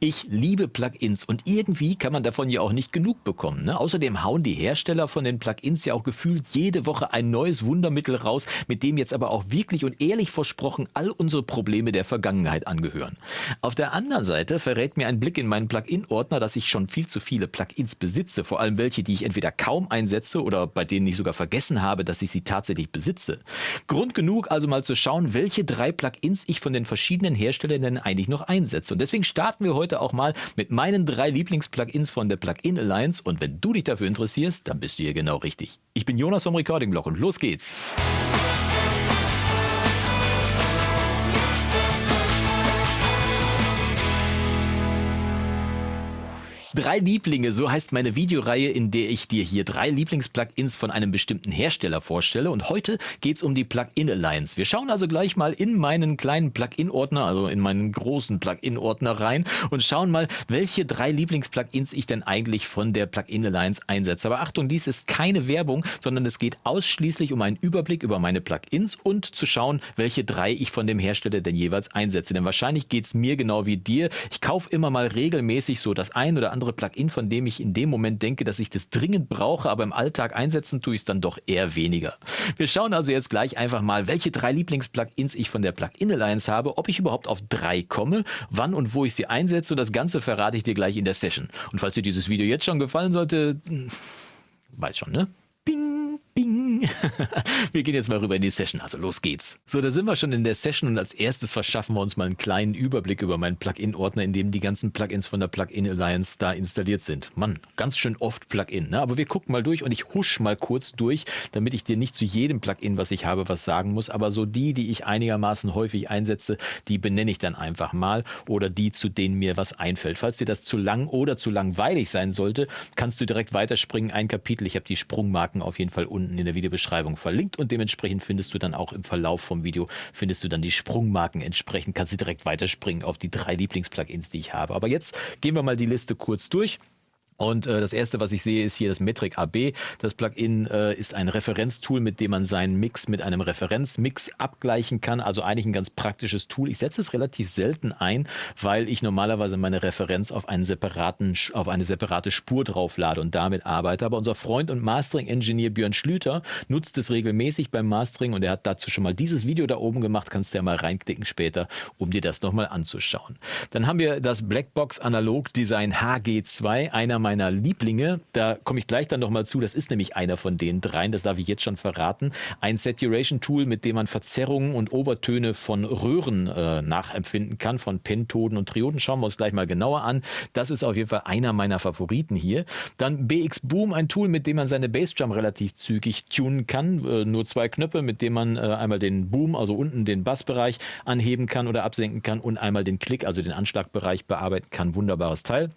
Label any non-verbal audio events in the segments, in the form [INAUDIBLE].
Ich liebe Plugins und irgendwie kann man davon ja auch nicht genug bekommen. Ne? Außerdem hauen die Hersteller von den Plugins ja auch gefühlt jede Woche ein neues Wundermittel raus, mit dem jetzt aber auch wirklich und ehrlich versprochen all unsere Probleme der Vergangenheit angehören. Auf der anderen Seite verrät mir ein Blick in meinen Plugin-Ordner, dass ich schon viel zu viele Plugins besitze, vor allem welche, die ich entweder kaum einsetze oder bei denen ich sogar vergessen habe, dass ich sie tatsächlich besitze. Grund genug also mal zu schauen, welche drei Plugins ich von den verschiedenen Herstellern denn eigentlich noch einsetze. Und deswegen starten wir heute heute auch mal mit meinen drei Lieblings-Plugins von der Plugin Alliance und wenn du dich dafür interessierst, dann bist du hier genau richtig. Ich bin Jonas vom Recording Blog und los geht's. Drei Lieblinge, so heißt meine Videoreihe, in der ich dir hier drei Lieblings-Plugins von einem bestimmten Hersteller vorstelle. Und heute geht's um die Plugin Alliance. Wir schauen also gleich mal in meinen kleinen Plugin-Ordner, also in meinen großen Plugin-Ordner rein und schauen mal, welche drei Lieblings-Plugins ich denn eigentlich von der Plugin Alliance einsetze. Aber Achtung, dies ist keine Werbung, sondern es geht ausschließlich um einen Überblick über meine Plugins und zu schauen, welche drei ich von dem Hersteller denn jeweils einsetze. Denn wahrscheinlich geht's mir genau wie dir. Ich kaufe immer mal regelmäßig so das ein oder andere andere Plugin, von dem ich in dem Moment denke, dass ich das dringend brauche, aber im Alltag einsetzen tue ich es dann doch eher weniger. Wir schauen also jetzt gleich einfach mal, welche drei Lieblings-Plugins ich von der Plugin Alliance habe, ob ich überhaupt auf drei komme, wann und wo ich sie einsetze. Das Ganze verrate ich dir gleich in der Session. Und falls dir dieses Video jetzt schon gefallen sollte, hm, weiß schon, ne? Bing, [LAUGHS] wir gehen jetzt mal rüber in die Session, also los geht's. So, da sind wir schon in der Session und als erstes verschaffen wir uns mal einen kleinen Überblick über meinen Plugin-Ordner, in dem die ganzen Plugins von der Plugin Alliance da installiert sind. Mann, ganz schön oft Plugin, ne? aber wir gucken mal durch und ich husch mal kurz durch, damit ich dir nicht zu jedem Plugin, was ich habe, was sagen muss, aber so die, die ich einigermaßen häufig einsetze, die benenne ich dann einfach mal oder die, zu denen mir was einfällt. Falls dir das zu lang oder zu langweilig sein sollte, kannst du direkt weiterspringen, ein Kapitel. Ich habe die Sprungmarken Marken auf jeden Fall unten in der Videobeschreibung verlinkt und dementsprechend findest du dann auch im Verlauf vom Video, findest du dann die Sprungmarken entsprechend, kannst du direkt weiterspringen auf die drei Lieblingsplugins, die ich habe. Aber jetzt gehen wir mal die Liste kurz durch. Und äh, das erste, was ich sehe, ist hier das Metric AB. Das Plugin äh, ist ein Referenztool, mit dem man seinen Mix mit einem Referenzmix abgleichen kann. Also eigentlich ein ganz praktisches Tool. Ich setze es relativ selten ein, weil ich normalerweise meine Referenz auf einen separaten, auf eine separate Spur drauflade und damit arbeite. Aber unser Freund und Mastering-Engineer Björn Schlüter nutzt es regelmäßig beim Mastering und er hat dazu schon mal dieses Video da oben gemacht. Kannst du ja mal reinklicken später, um dir das nochmal anzuschauen. Dann haben wir das Blackbox Analog Design HG2, einer meiner meiner Lieblinge. Da komme ich gleich dann nochmal zu. Das ist nämlich einer von den dreien. Das darf ich jetzt schon verraten. Ein Saturation-Tool, mit dem man Verzerrungen und Obertöne von Röhren äh, nachempfinden kann, von Pentoden und Trioden. Schauen wir uns gleich mal genauer an. Das ist auf jeden Fall einer meiner Favoriten hier. Dann BX Boom, ein Tool, mit dem man seine Bassdrum relativ zügig tunen kann. Äh, nur zwei Knöpfe, mit denen man äh, einmal den Boom, also unten den Bassbereich anheben kann oder absenken kann und einmal den Klick, also den Anschlagbereich bearbeiten kann. Wunderbares Teil.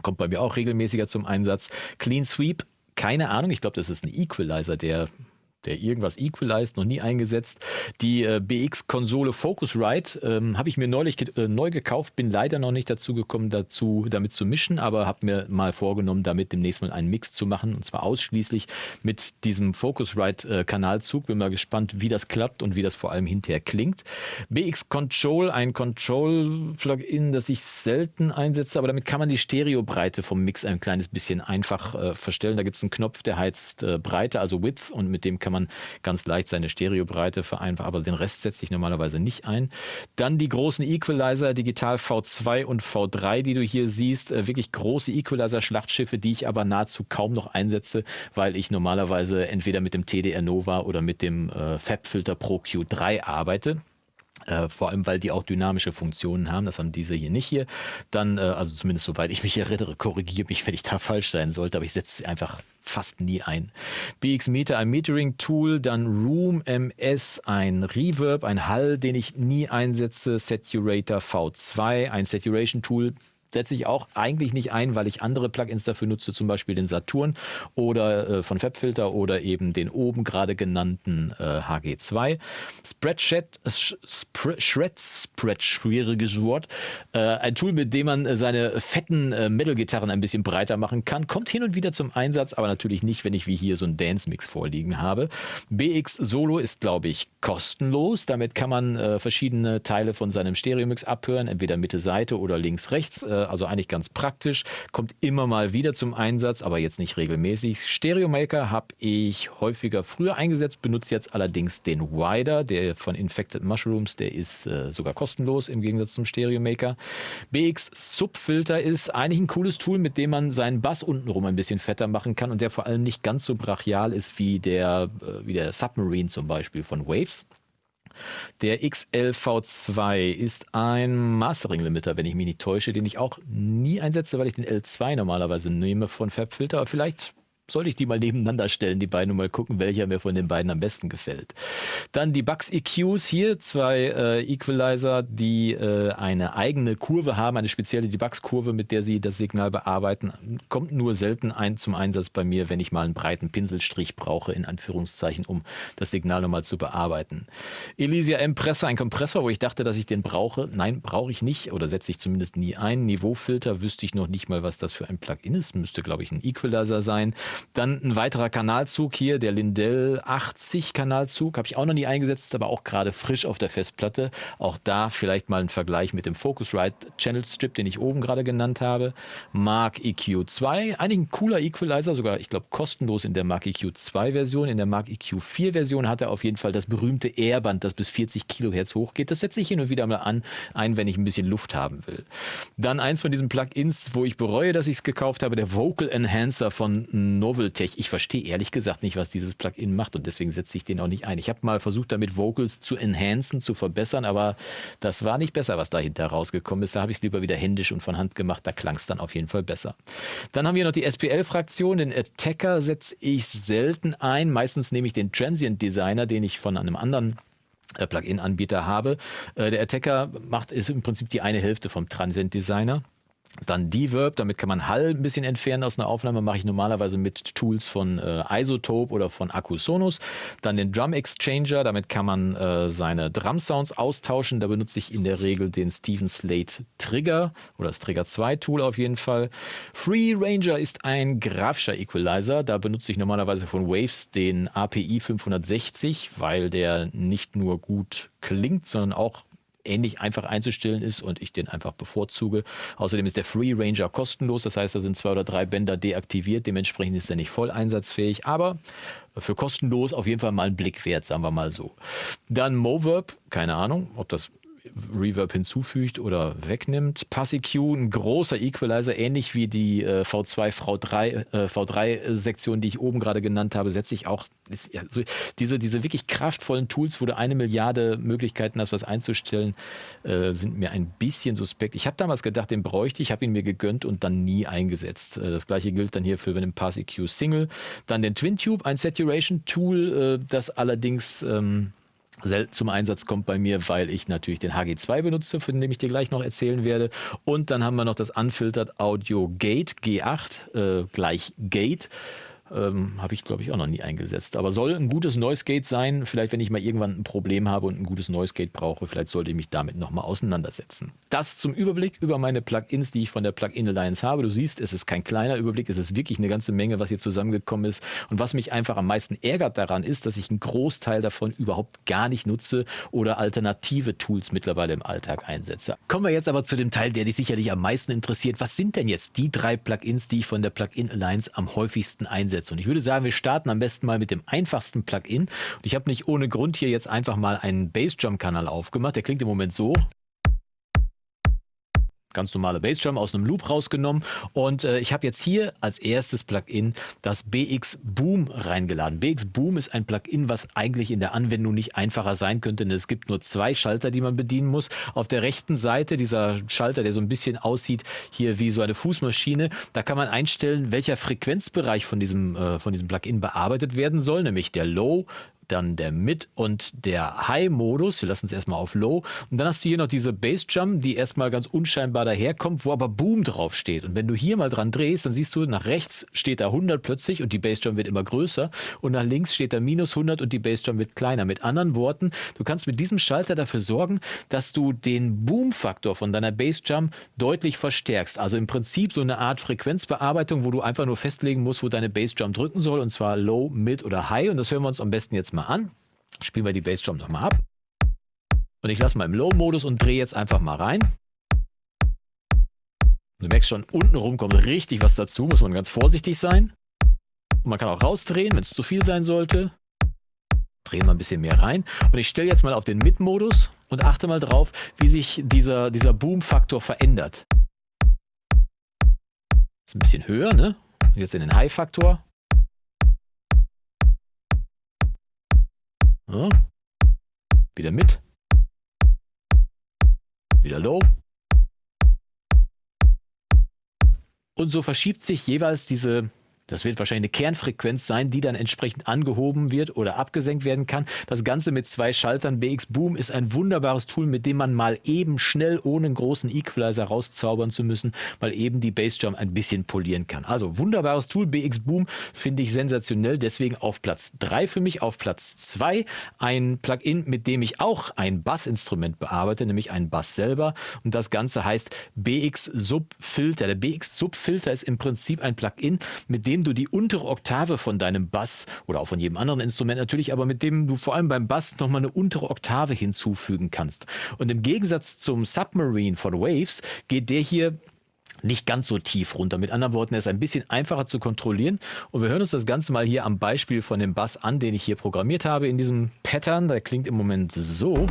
Kommt bei mir auch regelmäßiger zum Einsatz. Clean Sweep, keine Ahnung. Ich glaube, das ist ein Equalizer, der der irgendwas equalized, noch nie eingesetzt. Die äh, BX-Konsole Focusrite ähm, habe ich mir neulich ge äh, neu gekauft, bin leider noch nicht dazu gekommen, dazu damit zu mischen, aber habe mir mal vorgenommen, damit demnächst mal einen Mix zu machen und zwar ausschließlich mit diesem Focusrite-Kanalzug. Äh, bin mal gespannt, wie das klappt und wie das vor allem hinterher klingt. BX Control, ein Control-Plugin, das ich selten einsetze, aber damit kann man die Stereobreite vom Mix ein kleines bisschen einfach äh, verstellen. Da gibt es einen Knopf, der heißt äh, Breite, also Width und mit dem kann kann man ganz leicht seine Stereobreite vereinfachen, aber den Rest setze ich normalerweise nicht ein. Dann die großen Equalizer, Digital V2 und V3, die du hier siehst, äh, wirklich große Equalizer-Schlachtschiffe, die ich aber nahezu kaum noch einsetze, weil ich normalerweise entweder mit dem TDR Nova oder mit dem äh, Fabfilter Pro Q3 arbeite. Äh, vor allem, weil die auch dynamische Funktionen haben. Das haben diese hier nicht hier. Dann, äh, also zumindest soweit ich mich erinnere, korrigiere mich, wenn ich da falsch sein sollte, aber ich setze sie einfach fast nie ein. BX Meter, ein Metering-Tool, dann Room MS, ein Reverb, ein Hall, den ich nie einsetze, Saturator V2, ein Saturation-Tool, setze ich auch eigentlich nicht ein, weil ich andere Plugins dafür nutze, zum Beispiel den Saturn oder äh, von Fabfilter oder eben den oben gerade genannten äh, HG2. Spreadsheet, äh, Shred, Spread, schwieriges Wort. Äh, ein Tool, mit dem man seine fetten äh, Metal-Gitarren ein bisschen breiter machen kann. Kommt hin und wieder zum Einsatz, aber natürlich nicht, wenn ich wie hier so einen Dance-Mix vorliegen habe. BX Solo ist, glaube ich, kostenlos. Damit kann man äh, verschiedene Teile von seinem Stereo-Mix abhören, entweder Mitte, Seite oder links, rechts. Äh, also eigentlich ganz praktisch, kommt immer mal wieder zum Einsatz, aber jetzt nicht regelmäßig. Stereo Maker habe ich häufiger früher eingesetzt, benutze jetzt allerdings den Wider, der von Infected Mushrooms, der ist äh, sogar kostenlos im Gegensatz zum Stereo Maker. BX Subfilter ist eigentlich ein cooles Tool, mit dem man seinen Bass untenrum ein bisschen fetter machen kann und der vor allem nicht ganz so brachial ist wie der, äh, wie der Submarine zum Beispiel von Waves. Der XLV2 ist ein Mastering-Limiter, wenn ich mich nicht täusche, den ich auch nie einsetze, weil ich den L2 normalerweise nehme von FabFilter. Aber vielleicht sollte ich die mal nebeneinander stellen, die beiden, und mal gucken, welcher mir von den beiden am besten gefällt. Dann die Bugs EQs hier, zwei äh, Equalizer, die äh, eine eigene Kurve haben, eine spezielle Debugs-Kurve, mit der sie das Signal bearbeiten. Kommt nur selten ein zum Einsatz bei mir, wenn ich mal einen breiten Pinselstrich brauche, in Anführungszeichen, um das Signal nochmal zu bearbeiten. Elysia Impressor, ein Kompressor, wo ich dachte, dass ich den brauche. Nein, brauche ich nicht oder setze ich zumindest nie ein. Niveaufilter wüsste ich noch nicht mal, was das für ein Plugin ist. Müsste, glaube ich, ein Equalizer sein. Dann ein weiterer Kanalzug hier, der Lindell 80 Kanalzug, habe ich auch noch nie eingesetzt, aber auch gerade frisch auf der Festplatte. Auch da vielleicht mal ein Vergleich mit dem Focusrite Channel Strip, den ich oben gerade genannt habe. Mark EQ2, eigentlich ein cooler Equalizer, sogar ich glaube kostenlos in der Mark EQ2 Version. In der Mark EQ4 Version hat er auf jeden Fall das berühmte Airband, das bis 40 Kilohertz hochgeht. Das setze ich hin und wieder mal an, ein, wenn ich ein bisschen Luft haben will. Dann eins von diesen Plugins, wo ich bereue, dass ich es gekauft habe, der Vocal Enhancer von Noveltech. Ich verstehe ehrlich gesagt nicht, was dieses Plugin macht und deswegen setze ich den auch nicht ein. Ich habe mal versucht, damit Vocals zu enhancen, zu verbessern, aber das war nicht besser, was dahinter rausgekommen ist. Da habe ich es lieber wieder händisch und von Hand gemacht. Da klang es dann auf jeden Fall besser. Dann haben wir noch die SPL-Fraktion. Den Attacker setze ich selten ein. Meistens nehme ich den Transient Designer, den ich von einem anderen äh, Plugin-Anbieter habe. Äh, der Attacker macht ist im Prinzip die eine Hälfte vom Transient Designer. Dann Deverb, damit kann man Hall ein bisschen entfernen aus einer Aufnahme, mache ich normalerweise mit Tools von äh, Isotope oder von Akusonos. Dann den Drum Exchanger, damit kann man äh, seine Drum Sounds austauschen. Da benutze ich in der Regel den Steven Slate Trigger oder das Trigger 2 Tool auf jeden Fall. Free Ranger ist ein grafischer Equalizer. Da benutze ich normalerweise von Waves den API 560, weil der nicht nur gut klingt, sondern auch ähnlich einfach einzustellen ist und ich den einfach bevorzuge. Außerdem ist der Free Ranger kostenlos, das heißt, da sind zwei oder drei Bänder deaktiviert, dementsprechend ist er nicht voll einsatzfähig, aber für kostenlos auf jeden Fall mal einen Blick wert, sagen wir mal so. Dann Moverb, keine Ahnung, ob das Reverb hinzufügt oder wegnimmt. PassEQ, ein großer Equalizer, ähnlich wie die äh, V2, V3, äh, V3-Sektion, die ich oben gerade genannt habe, setze ich auch ist, ja, so, diese, diese wirklich kraftvollen Tools, wo du eine Milliarde Möglichkeiten hast, was einzustellen, äh, sind mir ein bisschen suspekt. Ich habe damals gedacht, den bräuchte ich, habe ihn mir gegönnt und dann nie eingesetzt. Äh, das gleiche gilt dann hier für den PassEQ Single. Dann den TwinTube, ein Saturation-Tool, äh, das allerdings ähm, zum Einsatz kommt bei mir, weil ich natürlich den HG2 benutze, von dem ich dir gleich noch erzählen werde. Und dann haben wir noch das Unfiltered Audio Gate G8 äh, gleich Gate. Ähm, Habe ich, glaube ich, auch noch nie eingesetzt. Aber soll ein gutes Noise Gate sein. Vielleicht, wenn ich mal irgendwann ein Problem habe und ein gutes Noise Gate brauche, vielleicht sollte ich mich damit nochmal auseinandersetzen. Das zum Überblick über meine Plugins, die ich von der Plugin Alliance habe. Du siehst, es ist kein kleiner Überblick, es ist wirklich eine ganze Menge, was hier zusammengekommen ist. Und was mich einfach am meisten ärgert daran ist, dass ich einen Großteil davon überhaupt gar nicht nutze oder alternative Tools mittlerweile im Alltag einsetze. Kommen wir jetzt aber zu dem Teil, der dich sicherlich am meisten interessiert. Was sind denn jetzt die drei Plugins, die ich von der Plugin Alliance am häufigsten einsetze? Umsetzen. Und ich würde sagen, wir starten am besten mal mit dem einfachsten Plugin. Und ich habe nicht ohne Grund hier jetzt einfach mal einen Bassdrum-Kanal aufgemacht. Der klingt im Moment so ganz normale Bassdrum aus einem Loop rausgenommen und äh, ich habe jetzt hier als erstes Plugin das BX Boom reingeladen. BX Boom ist ein Plugin, was eigentlich in der Anwendung nicht einfacher sein könnte, denn es gibt nur zwei Schalter, die man bedienen muss. Auf der rechten Seite dieser Schalter, der so ein bisschen aussieht hier wie so eine Fußmaschine, da kann man einstellen, welcher Frequenzbereich von diesem, äh, von diesem Plugin bearbeitet werden soll, nämlich der Low, dann der Mid- und der High-Modus. Wir lassen es erstmal auf Low. Und dann hast du hier noch diese Bass-Drum, die erstmal ganz unscheinbar daherkommt, wo aber Boom drauf steht. Und wenn du hier mal dran drehst, dann siehst du, nach rechts steht da 100 plötzlich und die Bass-Drum wird immer größer. Und nach links steht da minus 100 und die Bass-Drum wird kleiner. Mit anderen Worten, du kannst mit diesem Schalter dafür sorgen, dass du den Boom-Faktor von deiner Bass-Drum deutlich verstärkst. Also im Prinzip so eine Art Frequenzbearbeitung, wo du einfach nur festlegen musst, wo deine Bass-Drum drücken soll. Und zwar Low, Mid oder High. Und das hören wir uns am besten jetzt mal mal an. Spielen wir die Bassdrum nochmal ab. Und ich lasse mal im Low-Modus und drehe jetzt einfach mal rein. Du merkst schon, untenrum kommt richtig was dazu, muss man ganz vorsichtig sein. Und man kann auch rausdrehen, wenn es zu viel sein sollte. Drehen wir ein bisschen mehr rein. Und ich stelle jetzt mal auf den Mid-Modus und achte mal drauf, wie sich dieser, dieser Boom-Faktor verändert. Ist ein bisschen höher, ne? Jetzt in den High-Faktor. Ja. Wieder mit. Wieder low. Und so verschiebt sich jeweils diese das wird wahrscheinlich eine Kernfrequenz sein, die dann entsprechend angehoben wird oder abgesenkt werden kann. Das Ganze mit zwei Schaltern. BX Boom ist ein wunderbares Tool, mit dem man mal eben schnell, ohne einen großen Equalizer rauszaubern zu müssen, mal eben die Bassdrum ein bisschen polieren kann. Also wunderbares Tool. BX Boom finde ich sensationell. Deswegen auf Platz 3 für mich. Auf Platz 2 ein Plugin, mit dem ich auch ein Bassinstrument bearbeite, nämlich einen Bass selber. Und das Ganze heißt BX Subfilter. Der BX Subfilter ist im Prinzip ein Plugin, mit dem du die untere Oktave von deinem Bass oder auch von jedem anderen Instrument natürlich, aber mit dem du vor allem beim Bass nochmal eine untere Oktave hinzufügen kannst. Und im Gegensatz zum Submarine von Waves geht der hier nicht ganz so tief runter. Mit anderen Worten, er ist ein bisschen einfacher zu kontrollieren. Und wir hören uns das Ganze mal hier am Beispiel von dem Bass an, den ich hier programmiert habe in diesem Pattern. Der klingt im Moment so.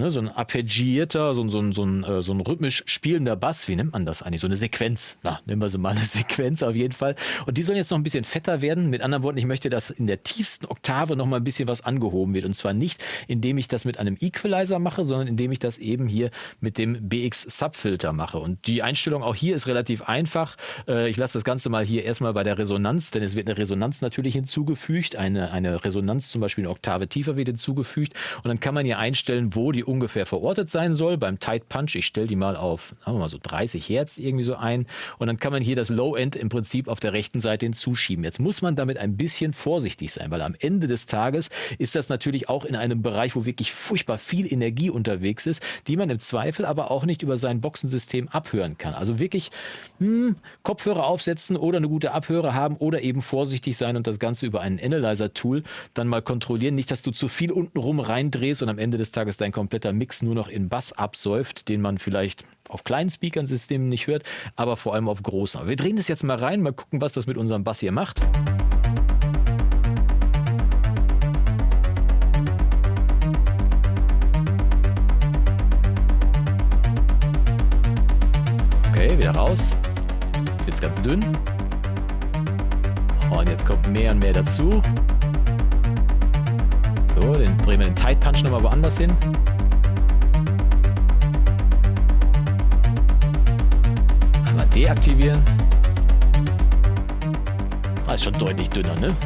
Ne, so ein arpeggierter, so, so, so, ein, äh, so ein rhythmisch spielender Bass, wie nennt man das eigentlich? So eine Sequenz. Na, nehmen wir so mal eine [LAUGHS] Sequenz auf jeden Fall. Und die sollen jetzt noch ein bisschen fetter werden. Mit anderen Worten, ich möchte, dass in der tiefsten Oktave noch mal ein bisschen was angehoben wird. Und zwar nicht, indem ich das mit einem Equalizer mache, sondern indem ich das eben hier mit dem BX Subfilter mache. Und die Einstellung auch hier ist relativ einfach. Äh, ich lasse das Ganze mal hier erstmal bei der Resonanz, denn es wird eine Resonanz natürlich hinzugefügt. Eine, eine Resonanz zum Beispiel eine Oktave tiefer wird hinzugefügt. Und dann kann man hier einstellen, wo die ungefähr verortet sein soll. Beim Tight Punch, ich stelle die mal auf, sagen wir mal so 30 Hertz irgendwie so ein. Und dann kann man hier das Low End im Prinzip auf der rechten Seite hinzuschieben. Jetzt muss man damit ein bisschen vorsichtig sein, weil am Ende des Tages ist das natürlich auch in einem Bereich, wo wirklich furchtbar viel Energie unterwegs ist, die man im Zweifel aber auch nicht über sein Boxensystem abhören kann. Also wirklich hm, Kopfhörer aufsetzen oder eine gute Abhöre haben oder eben vorsichtig sein und das Ganze über ein Analyzer-Tool dann mal kontrollieren. Nicht, dass du zu viel untenrum reindrehst und am Ende des Tages dein kompletter Mix nur noch in Bass absäuft, den man vielleicht auf kleinen Speakern-Systemen nicht hört, aber vor allem auf großen. Wir drehen das jetzt mal rein, mal gucken, was das mit unserem Bass hier macht. Okay, wieder raus. Jetzt ganz dünn. Und jetzt kommt mehr und mehr dazu. So, den drehen wir den Tight Punch nochmal woanders hin. Deaktivieren. Das ist schon deutlich dünner, ne?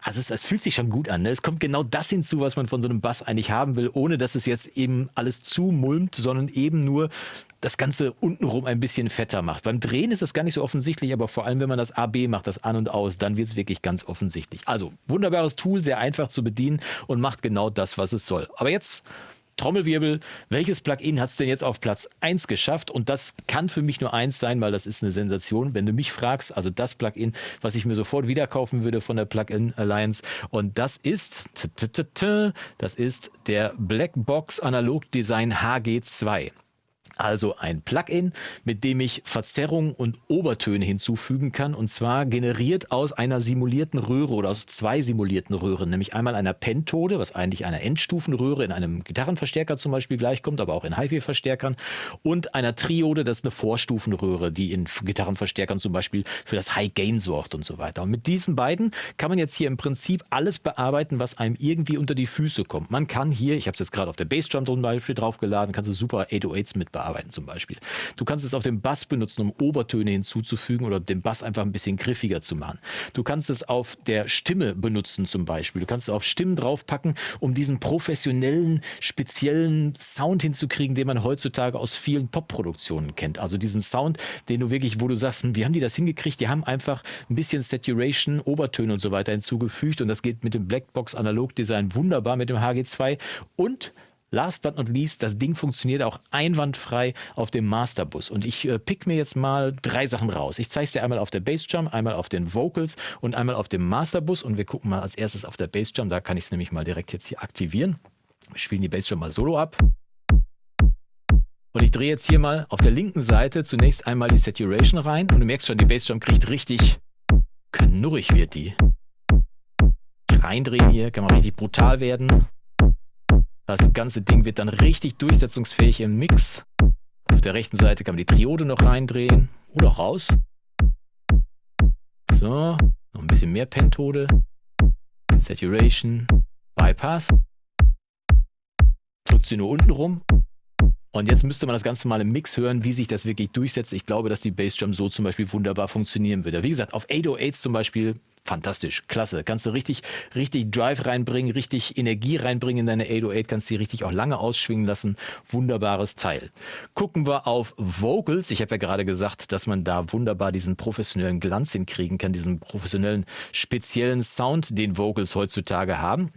Also es, es, fühlt sich schon gut an. Ne? Es kommt genau das hinzu, was man von so einem Bass eigentlich haben will, ohne dass es jetzt eben alles zumulmt, sondern eben nur das Ganze untenrum ein bisschen fetter macht. Beim Drehen ist es gar nicht so offensichtlich, aber vor allem, wenn man das AB macht, das An und Aus, dann wird es wirklich ganz offensichtlich. Also wunderbares Tool, sehr einfach zu bedienen und macht genau das, was es soll. Aber jetzt Trommelwirbel, welches Plugin hat es denn jetzt auf Platz 1 geschafft? Und das kann für mich nur eins sein, weil das ist eine Sensation. Wenn du mich fragst, also das Plugin, was ich mir sofort wieder kaufen würde von der Plugin Alliance. Und das ist, das ist der Blackbox Analog Design HG2 also ein Plugin, mit dem ich Verzerrungen und Obertöne hinzufügen kann und zwar generiert aus einer simulierten Röhre oder aus zwei simulierten Röhren, nämlich einmal einer Pentode, was eigentlich einer Endstufenröhre in einem Gitarrenverstärker zum Beispiel gleichkommt, aber auch in HiFi-Verstärkern und einer Triode, das ist eine Vorstufenröhre, die in Gitarrenverstärkern zum Beispiel für das High Gain sorgt und so weiter. Und mit diesen beiden kann man jetzt hier im Prinzip alles bearbeiten, was einem irgendwie unter die Füße kommt. Man kann hier, ich habe es jetzt gerade auf der Bassdrum zum Beispiel draufgeladen, kannst du super 808s mit bearbeiten arbeiten zum Beispiel. Du kannst es auf dem Bass benutzen, um Obertöne hinzuzufügen oder den Bass einfach ein bisschen griffiger zu machen. Du kannst es auf der Stimme benutzen zum Beispiel. Du kannst es auf Stimmen draufpacken, um diesen professionellen, speziellen Sound hinzukriegen, den man heutzutage aus vielen Pop-Produktionen kennt. Also diesen Sound, den du wirklich, wo du sagst, hm, wie haben die das hingekriegt? Die haben einfach ein bisschen Saturation, Obertöne und so weiter hinzugefügt und das geht mit dem Blackbox Analog Design wunderbar mit dem HG2 und Last but not least, das Ding funktioniert auch einwandfrei auf dem Masterbus. Und ich äh, pick mir jetzt mal drei Sachen raus. Ich zeige es dir einmal auf der Bassdrum, einmal auf den Vocals und einmal auf dem Masterbus. Und wir gucken mal als erstes auf der Bassdrum. Da kann ich es nämlich mal direkt jetzt hier aktivieren. Wir spielen die Bassdrum mal solo ab. Und ich drehe jetzt hier mal auf der linken Seite zunächst einmal die Saturation rein und du merkst schon, die Bassdrum kriegt richtig knurrig wird die. Reindrehen hier, kann man richtig brutal werden. Das ganze Ding wird dann richtig durchsetzungsfähig im Mix. Auf der rechten Seite kann man die Triode noch reindrehen oder raus. So, noch ein bisschen mehr Pentode. Saturation, Bypass. Drückt sie nur unten rum. Und jetzt müsste man das Ganze mal im Mix hören, wie sich das wirklich durchsetzt. Ich glaube, dass die Bassdrum so zum Beispiel wunderbar funktionieren würde. Wie gesagt, auf 808s zum Beispiel fantastisch, klasse. Kannst du richtig, richtig Drive reinbringen, richtig Energie reinbringen in deine 808, kannst die richtig auch lange ausschwingen lassen. Wunderbares Teil. Gucken wir auf Vocals. Ich habe ja gerade gesagt, dass man da wunderbar diesen professionellen Glanz hinkriegen kann, diesen professionellen, speziellen Sound, den Vocals heutzutage haben.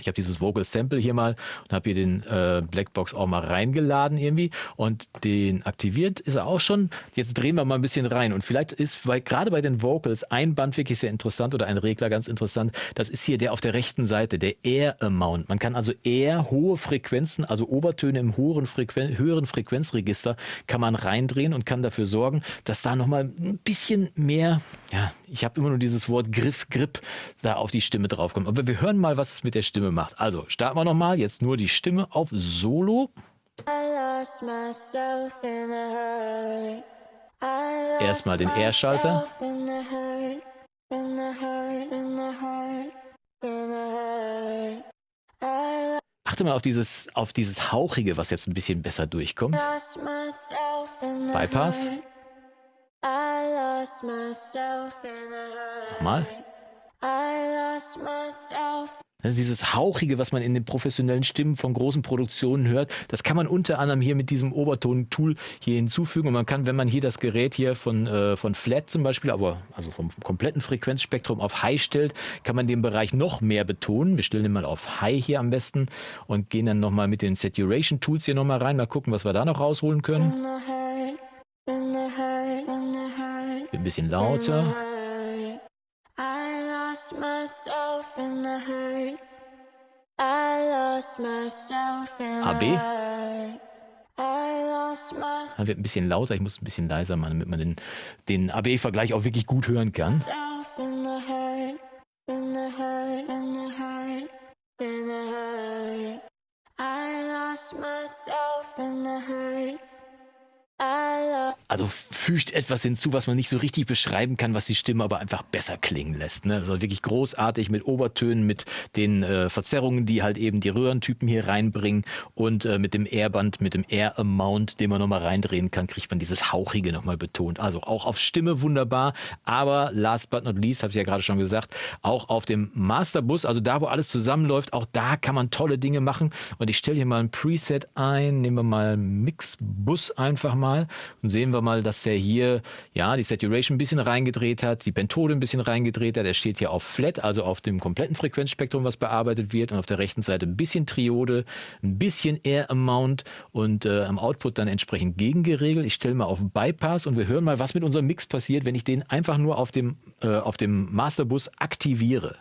Ich habe dieses Vocal Sample hier mal und habe hier den äh, Blackbox auch mal reingeladen irgendwie und den aktiviert ist er auch schon. Jetzt drehen wir mal ein bisschen rein und vielleicht ist weil gerade bei den Vocals ein Band wirklich sehr interessant oder ein Regler ganz interessant. Das ist hier der auf der rechten Seite, der Air Amount. Man kann also eher hohe Frequenzen, also Obertöne im höheren, Frequen höheren Frequenzregister kann man reindrehen und kann dafür sorgen, dass da nochmal ein bisschen mehr, ja, ich habe immer nur dieses Wort Griff, Grip da auf die Stimme draufkommt. Aber wir hören mal, was es mit der Stimme Stimme macht. Also starten wir nochmal. Jetzt nur die Stimme auf Solo. Erstmal den R-Schalter. Achte mal auf dieses, auf dieses Hauchige, was jetzt ein bisschen besser durchkommt. Bypass. Nochmal. Also dieses Hauchige, was man in den professionellen Stimmen von großen Produktionen hört, das kann man unter anderem hier mit diesem Oberton-Tool hier hinzufügen. Und man kann, wenn man hier das Gerät hier von, äh, von Flat zum Beispiel, aber also vom kompletten Frequenzspektrum auf High stellt, kann man den Bereich noch mehr betonen. Wir stellen den mal auf High hier am besten und gehen dann nochmal mit den Saturation-Tools hier nochmal rein. Mal gucken, was wir da noch rausholen können. Ein bisschen lauter. AB. Dann wird ein bisschen lauter, ich muss ein bisschen leiser machen, damit man den, den AB-Vergleich auch wirklich gut hören kann. Also fügt etwas hinzu, was man nicht so richtig beschreiben kann, was die Stimme aber einfach besser klingen lässt. Ne? Also wirklich großartig mit Obertönen, mit den äh, Verzerrungen, die halt eben die Röhrentypen hier reinbringen und äh, mit dem Airband, mit dem Air Amount, den man nochmal reindrehen kann, kriegt man dieses Hauchige nochmal betont. Also auch auf Stimme wunderbar, aber last but not least, habe ich ja gerade schon gesagt, auch auf dem Masterbus, also da, wo alles zusammenläuft, auch da kann man tolle Dinge machen. Und ich stelle hier mal ein Preset ein, nehmen wir mal Mixbus einfach mal und sehen wir wir mal, dass er hier ja die Saturation ein bisschen reingedreht hat, die Pentode ein bisschen reingedreht hat. Er steht hier auf Flat, also auf dem kompletten Frequenzspektrum, was bearbeitet wird. Und auf der rechten Seite ein bisschen Triode, ein bisschen Air Amount und äh, am Output dann entsprechend gegengeregelt. Ich stelle mal auf Bypass und wir hören mal, was mit unserem Mix passiert, wenn ich den einfach nur auf dem, äh, auf dem Masterbus aktiviere.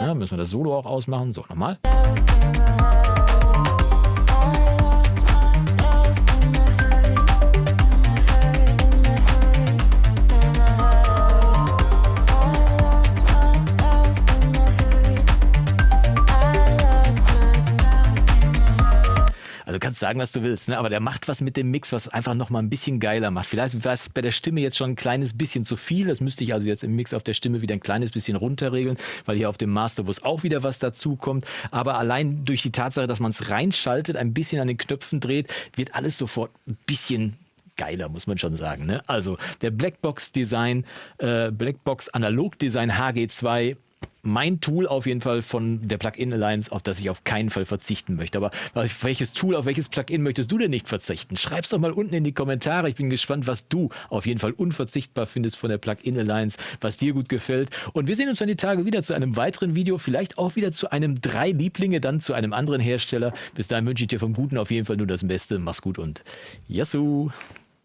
Ja, müssen wir das Solo auch ausmachen. So, nochmal. Kannst sagen, was du willst, ne? aber der macht was mit dem Mix, was einfach nochmal ein bisschen geiler macht. Vielleicht war es bei der Stimme jetzt schon ein kleines bisschen zu viel. Das müsste ich also jetzt im Mix auf der Stimme wieder ein kleines bisschen runterregeln, weil hier auf dem Masterbus auch wieder was dazu kommt. Aber allein durch die Tatsache, dass man es reinschaltet, ein bisschen an den Knöpfen dreht, wird alles sofort ein bisschen geiler, muss man schon sagen. Ne? Also der Blackbox Design, äh, Blackbox Analog Design HG2 mein Tool auf jeden Fall von der Plugin Alliance, auf das ich auf keinen Fall verzichten möchte. Aber auf welches Tool, auf welches Plugin möchtest du denn nicht verzichten? Schreib's doch mal unten in die Kommentare. Ich bin gespannt, was du auf jeden Fall unverzichtbar findest von der Plugin Alliance, was dir gut gefällt. Und wir sehen uns dann die Tage wieder zu einem weiteren Video, vielleicht auch wieder zu einem drei Lieblinge, dann zu einem anderen Hersteller. Bis dahin wünsche ich dir vom Guten auf jeden Fall nur das Beste. Mach's gut und Yassou!